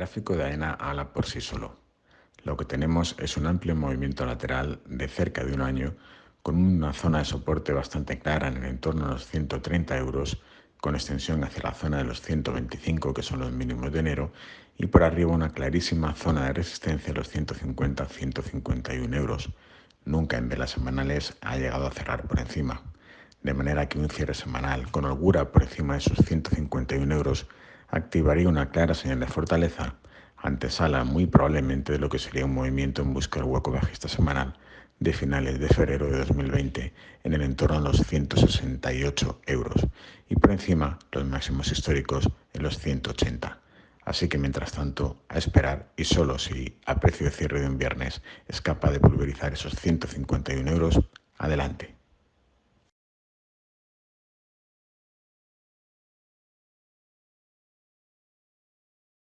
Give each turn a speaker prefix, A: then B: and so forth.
A: gráfico de AENA habla por sí solo. Lo que tenemos es un amplio movimiento lateral de cerca de un año con una zona de soporte bastante clara en el entorno de los 130 euros con extensión hacia la zona de los 125 que son los mínimos de enero y por arriba una clarísima zona de resistencia de los 150-151 euros. Nunca en velas semanales ha llegado a cerrar por encima, de manera que un cierre semanal con holgura por encima de esos 151 euros activaría una clara señal de fortaleza, antesala muy probablemente de lo que sería un movimiento en busca del hueco bajista semanal de finales de febrero de 2020 en el entorno de los 168 euros y por encima los máximos históricos en los 180. Así que mientras tanto, a esperar y solo si a precio de cierre de un viernes es capaz de pulverizar esos 151 euros, adelante.